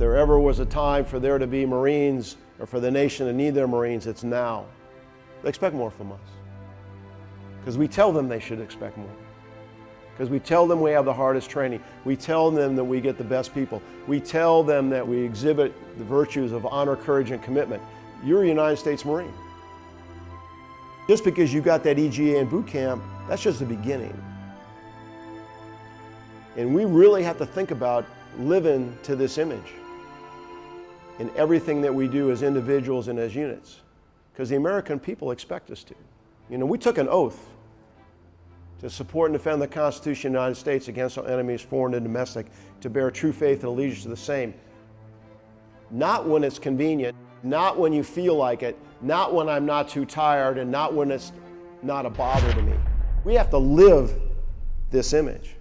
there ever was a time for there to be Marines or for the nation to need their Marines, it's now. They expect more from us. Because we tell them they should expect more. Because we tell them we have the hardest training. We tell them that we get the best people. We tell them that we exhibit the virtues of honor, courage, and commitment. You're a United States Marine. Just because you got that EGA in boot camp, that's just the beginning. And we really have to think about living to this image in everything that we do as individuals and as units. Because the American people expect us to. You know, we took an oath to support and defend the Constitution of the United States against our enemies, foreign and domestic, to bear true faith and allegiance to the same. Not when it's convenient, not when you feel like it, not when I'm not too tired, and not when it's not a bother to me. We have to live this image.